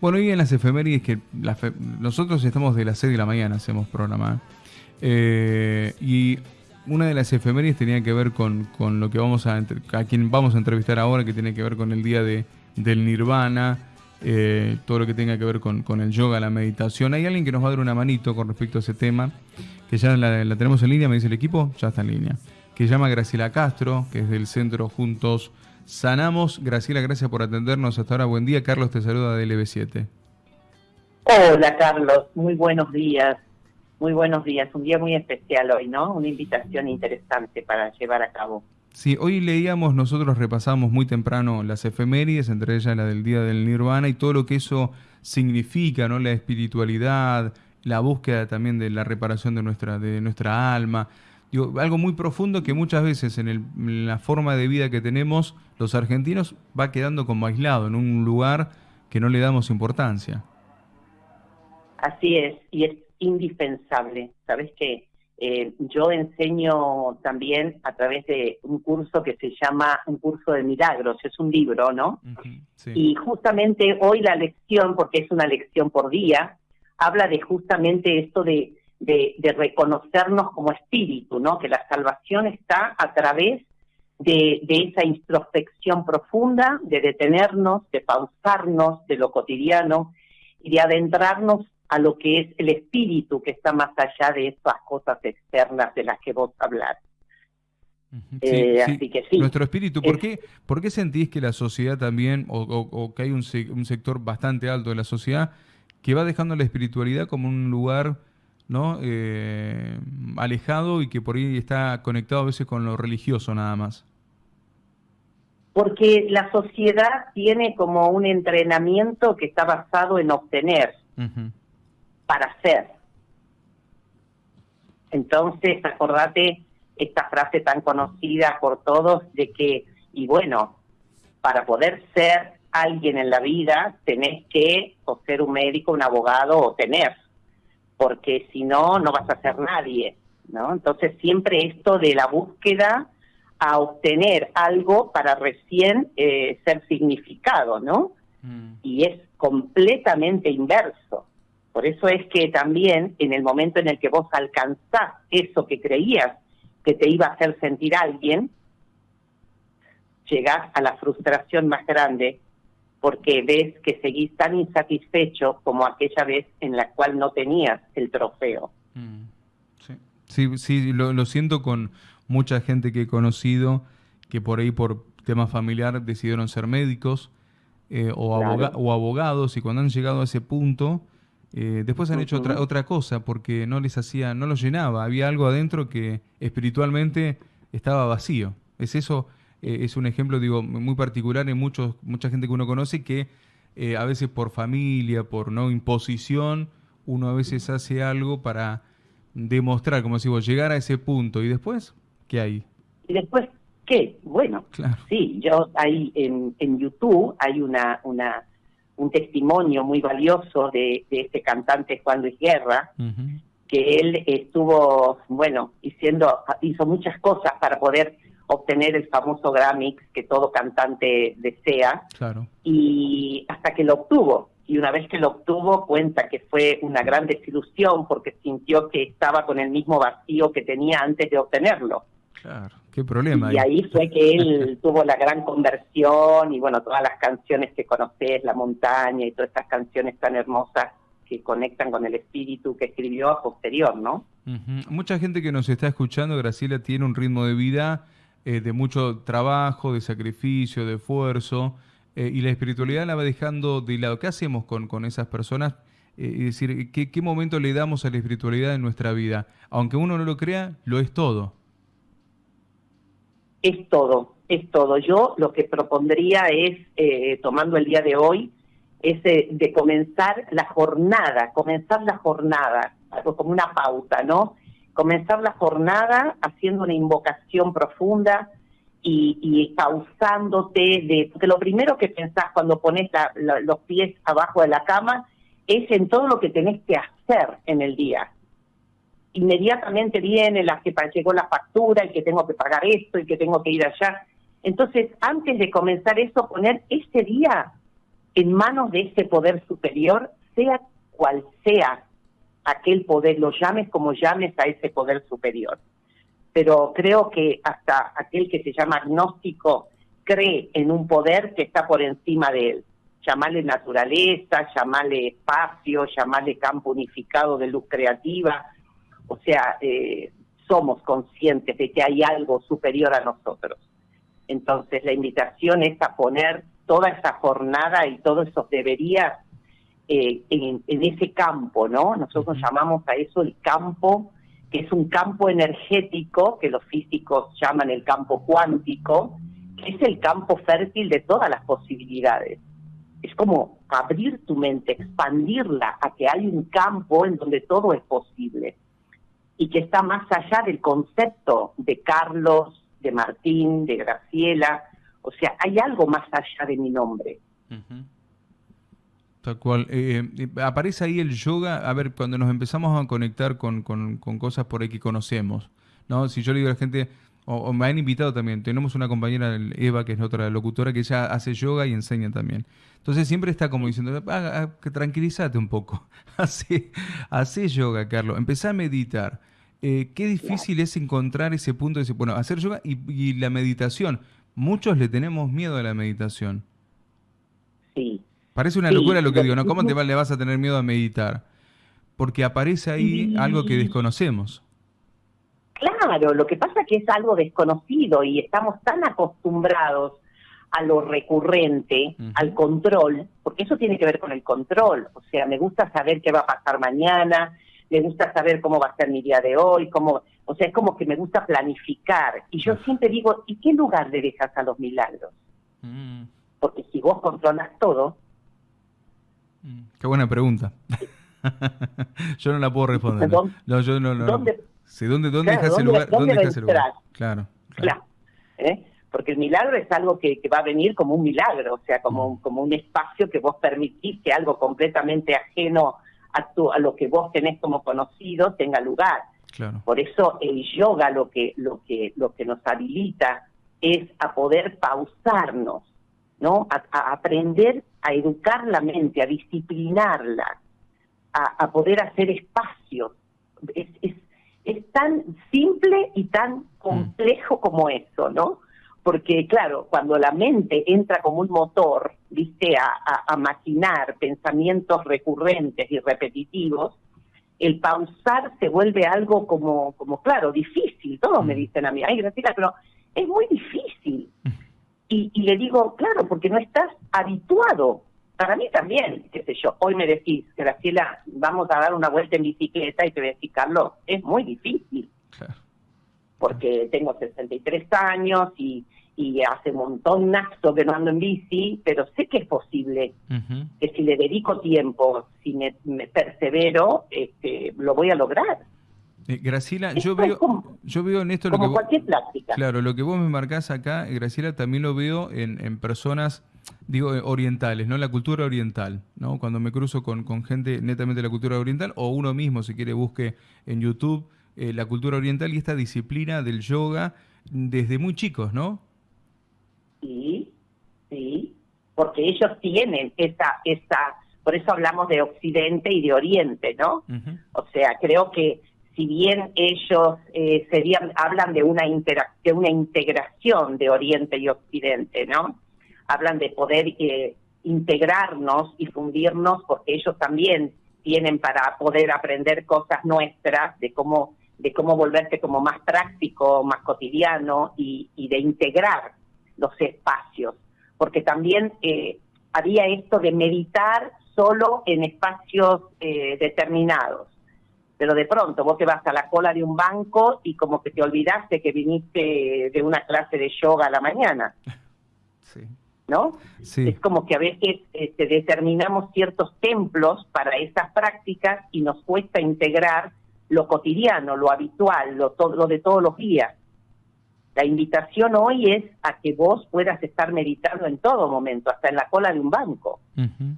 Bueno, y en las efemérides que nosotros estamos de las 6 de la mañana, hacemos programa. Eh, y una de las efemérides tenía que ver con, lo que vamos a, a quien vamos a entrevistar ahora, que tiene que ver con el día de, del nirvana, eh, todo lo que tenga que ver con, el yoga, la meditación. Hay alguien que nos va a dar una manito con respecto a ese tema, que ya la, la tenemos en línea, me dice el equipo, ya está en línea, que se llama Graciela Castro, que es del Centro Juntos Sanamos. Graciela, gracias por atendernos hasta ahora. Buen día. Carlos te saluda de LB7. Hola, Carlos. Muy buenos días. Muy buenos días. Un día muy especial hoy, ¿no? Una invitación interesante para llevar a cabo. Sí, hoy leíamos, nosotros repasamos muy temprano las efemérides, entre ellas la del Día del Nirvana y todo lo que eso significa, ¿no? La espiritualidad, la búsqueda también de la reparación de nuestra, de nuestra alma algo muy profundo que muchas veces en, la forma de vida que tenemos los argentinos va quedando como aislado en un lugar que no le damos importancia. Así es, y es indispensable. Sabes que eh, yo enseño también a través de un curso que se llama un curso de milagros, es un libro, ¿no? Y justamente hoy la lección, porque es una lección por día, habla de justamente esto de de, reconocernos como espíritu, ¿no? Que la salvación está a través de, esa introspección profunda, de detenernos, de pausarnos de lo cotidiano y de adentrarnos a lo que es el espíritu que está más allá de esas cosas externas de las que vos hablas. Eh, así que sí. Nuestro espíritu, ¿por, qué, ¿por qué sentís que la sociedad también, o, que hay un, un, sector bastante alto de la sociedad, que va dejando la espiritualidad como un lugar ¿no? Eh, alejado y que por ahí está conectado a veces con lo religioso nada más? Porque la sociedad tiene como un entrenamiento que está basado en obtener para ser. Entonces, acordate esta frase tan conocida por todos de que, y bueno, para poder ser alguien en la vida tenés que o ser un médico, un abogado o tener porque si no, no vas a ser nadie, ¿no? Entonces siempre esto de la búsqueda a obtener algo para recién eh, ser significado, ¿no? Mm. Y es completamente inverso. Por eso es que también en el momento en el que vos alcanzás eso que creías que te iba a hacer sentir alguien, llegás a la frustración más grande porque ves que seguís tan insatisfecho como aquella vez en la cual no tenías el trofeo. Mm, sí, sí, lo, siento con mucha gente que he conocido que por ahí por tema familiar decidieron ser médicos eh, o, o, abogados y cuando han llegado a ese punto eh, después han hecho otra, otra cosa porque no les hacía, no los llenaba, había algo adentro que espiritualmente estaba vacío. Es eso eh, es un ejemplo, digo, muy particular en muchos, mucha gente que uno conoce que eh, a veces por familia, por no imposición, uno a veces hace algo para demostrar, como si vos, llegar a ese punto. ¿Y después qué hay? ¿Y después qué? Bueno, sí, yo ahí en, en YouTube hay una, una, un testimonio muy valioso de, de este cantante Juan Luis Guerra, que él estuvo, bueno, diciendo, hizo muchas cosas para poder obtener el famoso Grammy que todo cantante desea. Claro. Y hasta que lo obtuvo. Y una vez que lo obtuvo, cuenta que fue una gran desilusión porque sintió que estaba con el mismo vacío que tenía antes de obtenerlo. Claro, qué problema. Y ahí fue que él tuvo la gran conversión y bueno, todas las canciones que conoces, La montaña y todas estas canciones tan hermosas que conectan con el espíritu que escribió a posterior, ¿no? Mucha gente que nos está escuchando, Graciela, tiene un ritmo de vida eh, de mucho trabajo, de sacrificio, de esfuerzo, eh, y la espiritualidad la va dejando de lado. ¿Qué hacemos con, con esas personas? Eh, es decir, ¿qué, ¿qué momento le damos a la espiritualidad en nuestra vida? Aunque uno no lo crea, lo es todo. Es todo, es todo. Yo lo que propondría es, tomando el día de hoy, es de comenzar la jornada, comenzar la jornada, como una pauta, ¿no? Comenzar la jornada haciendo una invocación profunda y, pausándote, de, porque lo primero que pensás cuando pones los pies abajo de la cama es en todo lo que tenés que hacer en el día. Inmediatamente viene la que llegó la factura y que tengo que pagar esto y que tengo que ir allá. Entonces, antes de comenzar eso, poner ese día en manos de ese poder superior, sea cual sea aquel poder, lo llames como llames a ese poder superior. Pero creo que hasta aquel que se llama agnóstico cree en un poder que está por encima de él. Llamarle naturaleza, llamarle espacio, llamarle campo unificado de luz creativa. O sea, eh, somos conscientes de que hay algo superior a nosotros. Entonces la invitación es a poner toda esa jornada y todos esos deberías eh, en, ese campo, ¿no? Nosotros llamamos a eso el campo, que es un campo energético, que los físicos llaman el campo cuántico, que es el campo fértil de todas las posibilidades. Es como abrir tu mente, expandirla a que hay un campo en donde todo es posible y que está más allá del concepto de Carlos, de Martín, de Graciela. O sea, hay algo más allá de mi nombre. Tal cual. Eh, eh, aparece ahí el yoga, a ver, cuando nos empezamos a conectar con, cosas por ahí que conocemos, ¿no? Si yo le digo a la gente, o, me han invitado también, tenemos una compañera, Eva, que es otra locutora, que ella hace yoga y enseña también. Entonces siempre está como diciendo, ah, ah, que tranquilízate un poco, hace, hace yoga, Carlos, empezá a meditar. Eh, qué difícil es encontrar ese punto de decir, bueno, hacer yoga y, y la meditación. Muchos le tenemos miedo a la meditación. Sí, Parece una locura lo que digo, ¿no? ¿Cómo te le vas a tener miedo a meditar? Porque aparece ahí algo que desconocemos. Claro, lo que pasa es que es algo desconocido y estamos tan acostumbrados a lo recurrente, al control, porque eso tiene que ver con el control. O sea, me gusta saber qué va a pasar mañana, me gusta saber cómo va a ser mi día de hoy, cómo, o sea, es como que me gusta planificar. Y yo siempre digo, ¿y qué lugar le dejas a los milagros? Mm. Porque si vos controlas todo, Qué buena pregunta. yo no la puedo responder. No, yo no, ¿Dónde, ¿dónde, dónde dejas el lugar? ¿Dónde, el lugar? Claro. Claro. ¿eh? Porque el milagro es algo que, va a venir como un milagro, o sea, como, mm. como un espacio que vos permitís que algo completamente ajeno a, tu, a lo que vos tenés como conocido tenga lugar. Claro. Por eso el yoga lo que, lo que, lo que nos habilita es a poder pausarnos, ¿no? A, aprender a educar la mente, a disciplinarla, a, poder hacer espacios. Es, es, es, tan simple y tan complejo como eso, ¿no? Porque, claro, cuando la mente entra como un motor, viste, a, a, maquinar pensamientos recurrentes y repetitivos, el pausar se vuelve algo como, como claro, difícil. Todos me mm. dicen a mí, ay, Graciela, pero es muy difícil. Mm. Y, le digo, claro, porque no estás habituado. Para mí también, qué sé yo, hoy me decís, Graciela, vamos a dar una vuelta en bicicleta y te voy a decir, Carlos, es muy difícil. Porque tengo 63 años y, y hace un montón que no ando en bici, pero sé que es posible, que si le dedico tiempo, si me, me persevero, este, lo voy a lograr. Eh, Graciela, yo veo, yo veo en esto lo que cualquier plática. Claro, lo que vos me marcás acá, eh, Graciela, también lo veo en, en personas, digo, eh, orientales, ¿no? La cultura oriental, ¿no? Cuando me cruzo con, con gente netamente de la cultura oriental, o uno mismo, si quiere, busque en YouTube la cultura oriental y esta disciplina del yoga desde muy chicos, ¿no? Sí, sí, porque ellos tienen esa, esa, por eso hablamos de Occidente y de Oriente, ¿no? O sea, creo que si bien ellos eh, hablan de una, de una integración de Oriente y Occidente, ¿no? Hablan de poder eh, integrarnos y fundirnos porque ellos también tienen para poder aprender cosas nuestras de cómo de cómo volverte como más práctico, más cotidiano y, de integrar los espacios, porque también eh, había esto de meditar solo en espacios determinados pero de pronto vos te vas a la cola de un banco y como que te olvidaste que viniste de una clase de yoga a la mañana. Sí. ¿No? Sí. Es como que a veces este, determinamos ciertos templos para esas prácticas y nos cuesta integrar lo cotidiano, lo habitual, lo, lo de todos los días. La invitación hoy es a que vos puedas estar meditando en todo momento, hasta en la cola de un banco,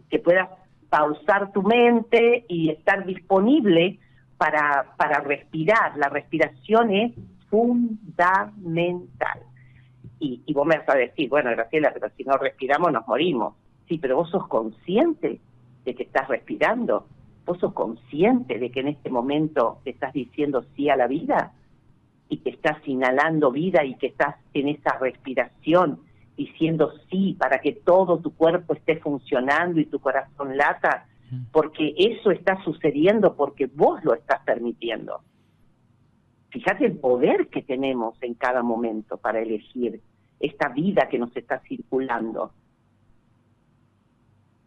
que puedas pausar tu mente y estar disponible para, para respirar. La respiración es fundamental. Y, y vos me vas a decir, bueno, Graciela, pero si no respiramos nos morimos. Sí, pero vos sos consciente de que estás respirando. Vos sos consciente de que en este momento te estás diciendo sí a la vida y que estás inhalando vida y que estás en esa respiración diciendo sí para que todo tu cuerpo esté funcionando y tu corazón lata, porque eso está sucediendo porque vos lo estás permitiendo. Fíjate el poder que tenemos en cada momento para elegir esta vida que nos está circulando.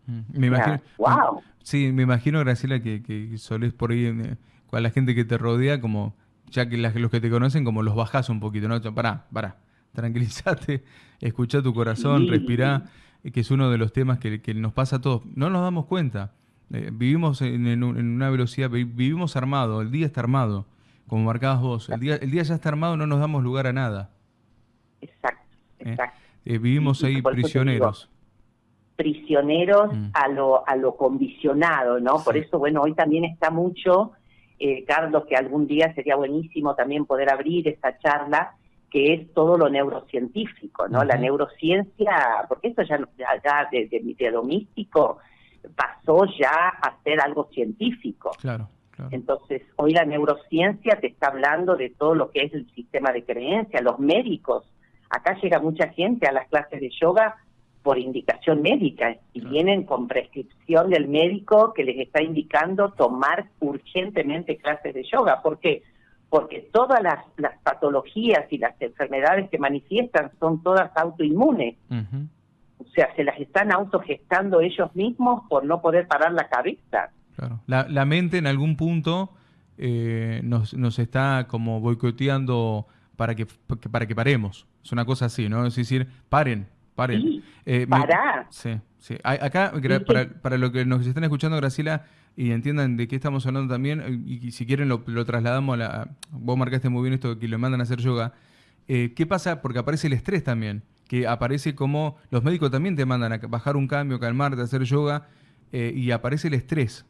Me imagino, wow. Sí, me imagino, Graciela, que, que solés por ahí eh, con la gente que te rodea, como ya que los que te conocen, como los bajás un poquito, ¿no? Pará, pará, tranquilízate, escucha tu corazón, respira, eh, que es uno de los temas que, nos pasa a todos. No nos damos cuenta. Eh, vivimos en, una velocidad, vivimos armado, el día está armado, como marcabas vos. El día, el día ya está armado, no nos damos lugar a nada. Exacto, exacto. vivimos ahí prisioneros prisioneros mm. a lo a lo condicionado, ¿no? Por eso, bueno, hoy también está mucho, eh, Carlos, que algún día sería buenísimo también poder abrir esta charla, que es todo lo neurocientífico, ¿no? La neurociencia, porque eso ya, ya, desde mi dedo místico pasó ya a ser algo científico. Claro. Entonces, hoy la neurociencia te está hablando de todo lo que es el sistema de creencia, los médicos. Acá llega mucha gente a las clases de yoga por indicación médica y vienen con prescripción del médico que les está indicando tomar urgentemente clases de yoga. ¿Por qué? Porque todas las, patologías y las enfermedades que manifiestan son todas autoinmunes. Sea, se las están autogestando ellos mismos por no poder parar la cabeza. Claro. La, mente en algún punto eh, nos, nos está como boicoteando para que, para que paremos. Es una cosa así, ¿no? Es decir, paren, Sí, eh, para. sí, sí. Acá, para, para lo que nos están escuchando, Graciela, y entiendan de qué estamos hablando también, y, si quieren lo, trasladamos a la... Vos marcaste muy bien esto que le mandan a hacer yoga. Eh, ¿Qué pasa? Porque aparece el estrés también, que aparece como... Los médicos también te mandan a bajar un cambio, calmarte, hacer yoga, eh, y aparece el estrés.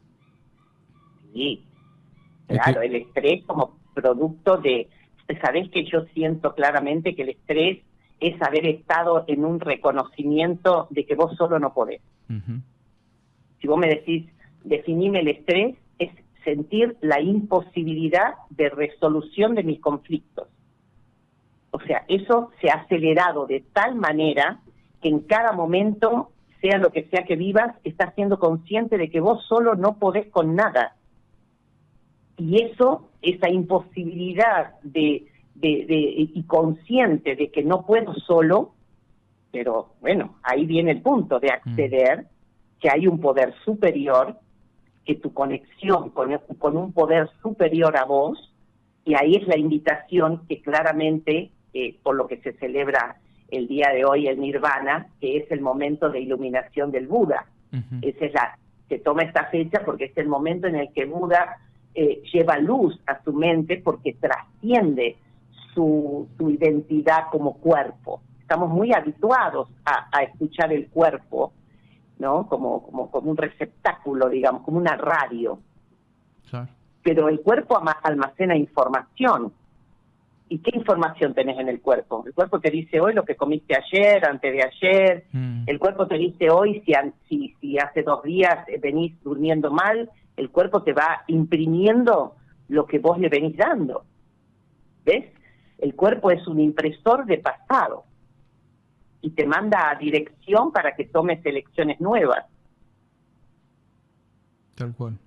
Sí, claro, el estrés como producto de... Sabés que yo siento claramente que el estrés es haber estado en un reconocimiento de que vos solo no podés. Si vos me decís, definime el estrés, es sentir la imposibilidad de resolución de mis conflictos. O sea, eso se ha acelerado de tal manera que en cada momento, sea lo que sea que vivas, estás siendo consciente de que vos solo no podés con nada. Y eso, esa imposibilidad de de, y consciente de que no puedo solo, pero bueno, ahí viene el punto de acceder, que hay un poder superior, que tu conexión con, con un poder superior a vos, y ahí es la invitación que claramente, eh, por lo que se celebra el día de hoy el Nirvana, que es el momento de iluminación del Buda. Esa es la, se toma esta fecha porque es el momento en el que Buda eh, lleva luz a su mente porque trasciende su, identidad como cuerpo. Estamos muy habituados a, escuchar el cuerpo, ¿no? Como, como, como un receptáculo, digamos, como una radio. Pero el cuerpo almacena información. ¿Y qué información tenés en el cuerpo? El cuerpo te dice hoy lo que comiste ayer, antes de ayer. Mm. El cuerpo te dice hoy si, si, si hace dos días venís durmiendo mal. El cuerpo te va imprimiendo lo que vos le venís dando. ¿Ves? El cuerpo es un impresor de pasado y te manda a dirección para que tomes elecciones nuevas. Tal cual.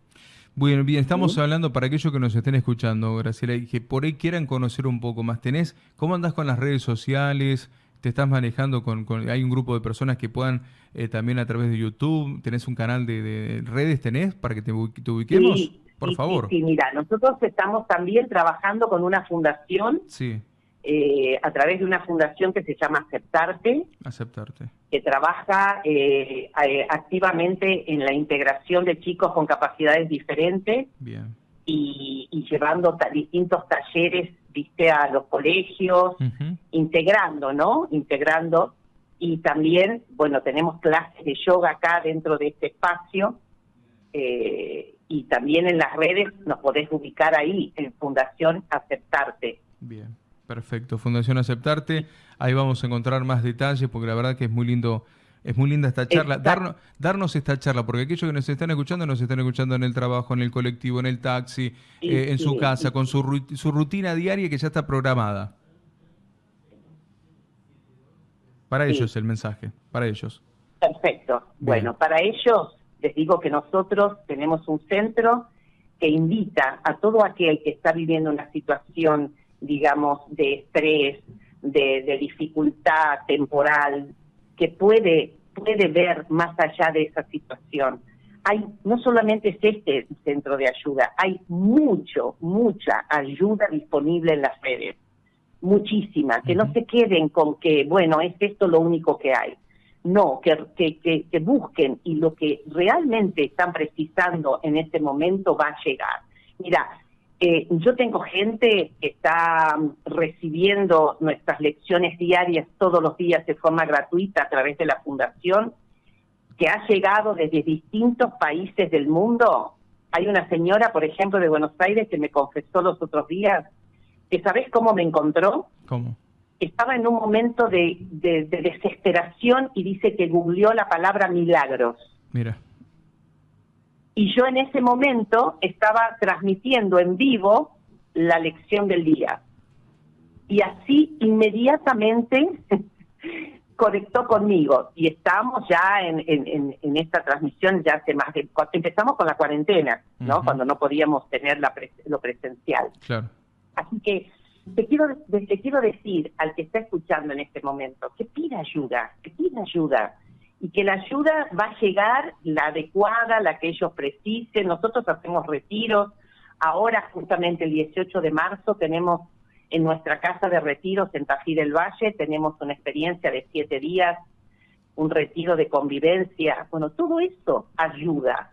Bueno, bien, estamos hablando para aquellos que nos estén escuchando, Graciela, y que por ahí quieran conocer un poco más. ¿Tenés, cómo andás con las redes sociales? ¿Te estás manejando con, hay un grupo de personas que puedan eh, también a través de YouTube? ¿Tenés un canal de, redes, tenés, para que te, ubiquemos? Sí, por favor. Sí, mira, nosotros estamos también trabajando con una fundación. Sí. Eh, a través de una fundación que se llama Aceptarte. Aceptarte. Que trabaja eh, eh, activamente en la integración de chicos con capacidades diferentes. Bien. Y, llevando distintos talleres, viste, a los colegios, integrando, ¿no? Integrando. Y también, bueno, tenemos clases de yoga acá dentro de este espacio. Eh, y también en las redes nos podés ubicar ahí, en Fundación Aceptarte. Bien, perfecto. Fundación Aceptarte, ahí vamos a encontrar más detalles porque la verdad que es muy lindo Es muy linda esta charla. Darnos, darnos, esta charla, porque aquellos que nos están escuchando, nos están escuchando en el trabajo, en el colectivo, en el taxi, eh, en su casa, con su, su rutina diaria que ya está programada. Para ellos el mensaje, para ellos. Perfecto. Bueno, para ellos les digo que nosotros tenemos un centro que invita a todo aquel que está viviendo una situación, digamos, de estrés, de, dificultad temporal, que puede, puede ver más allá de esa situación. Hay, no solamente es este centro de ayuda, hay mucho, mucha ayuda disponible en las redes, muchísima, que no se queden con que, bueno, es esto lo único que hay. No, que, que, que, busquen y lo que realmente están precisando en este momento va a llegar. Mira, eh, yo tengo gente que está recibiendo nuestras lecciones diarias todos los días de forma gratuita a través de la fundación, que ha llegado desde distintos países del mundo. Hay una señora, por ejemplo, de Buenos Aires que me confesó los otros días que ¿sabes cómo me encontró? ¿Cómo? estaba en un momento de, desesperación y dice que googleó la palabra milagros. Mira. Y yo en ese momento estaba transmitiendo en vivo la lección del día. Y así inmediatamente conectó conmigo. Y estamos ya en, en, esta transmisión ya hace más de... Empezamos con la cuarentena, ¿no? Cuando no podíamos tener la lo presencial. Claro. Así que te quiero, te quiero decir al que está escuchando en este momento que pida ayuda, que pida ayuda y que la ayuda va a llegar la adecuada, la que ellos precisen. Nosotros hacemos retiros. Ahora, justamente el 18 de marzo, tenemos en nuestra casa de retiros en Tají del Valle, tenemos una experiencia de siete días, un retiro de convivencia. Bueno, todo eso ayuda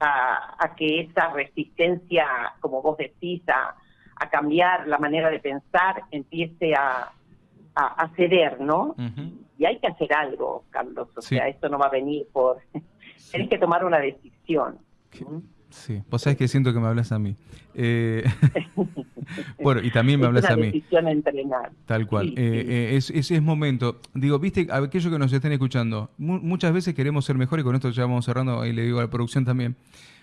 a, a que esa resistencia, como vos decís, a a cambiar la manera de pensar, empiece a, a, ceder, ¿no? Y hay que hacer algo, Carlos, o sea, esto no va a venir por... Tienes que tomar una decisión. Sí, vos sabés que siento que me hablas a mí. Eh, bueno, y también me hablas a mí. decisión entrenar. Tal cual. Eh, eh, ese es momento. Digo, viste, aquellos que nos estén escuchando, muchas veces queremos ser mejores, y con esto ya vamos cerrando, y le digo a la producción también.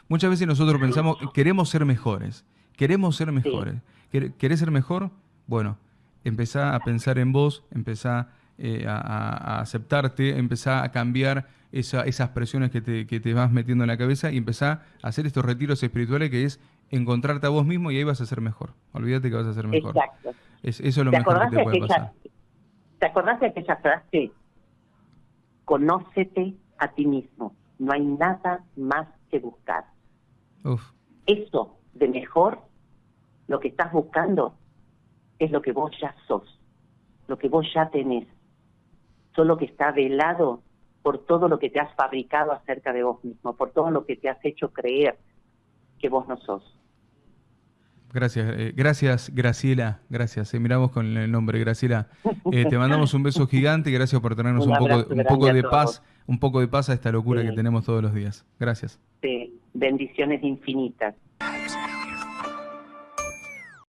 Muchas veces nosotros pensamos, queremos ser mejores. Queremos ser mejores. ¿Querés ser mejor? Bueno, empezá a pensar en vos, empezá eh, a, aceptarte, empezá a cambiar esas presiones que te, vas metiendo en la cabeza y empezá a hacer estos retiros espirituales que es encontrarte a vos mismo y ahí vas a ser mejor. Olvídate que vas a ser mejor. Exacto. eso es lo mejor que te puede pasar. ¿Te acordás de aquella frase? Conócete a ti mismo. No hay nada más que buscar. Uf. Eso de mejor, lo que estás buscando es lo que vos ya sos, lo que vos ya tenés, solo que está velado por todo lo que te has fabricado acerca de vos mismo, por todo lo que te has hecho creer que vos no sos. Gracias, eh, gracias Graciela, gracias. Eh, miramos con el nombre Graciela. Eh, te mandamos un beso gigante y gracias por tenernos un, poco, un poco de paz, un poco de paz a esta locura que tenemos todos los días. Gracias. Sí, bendiciones infinitas.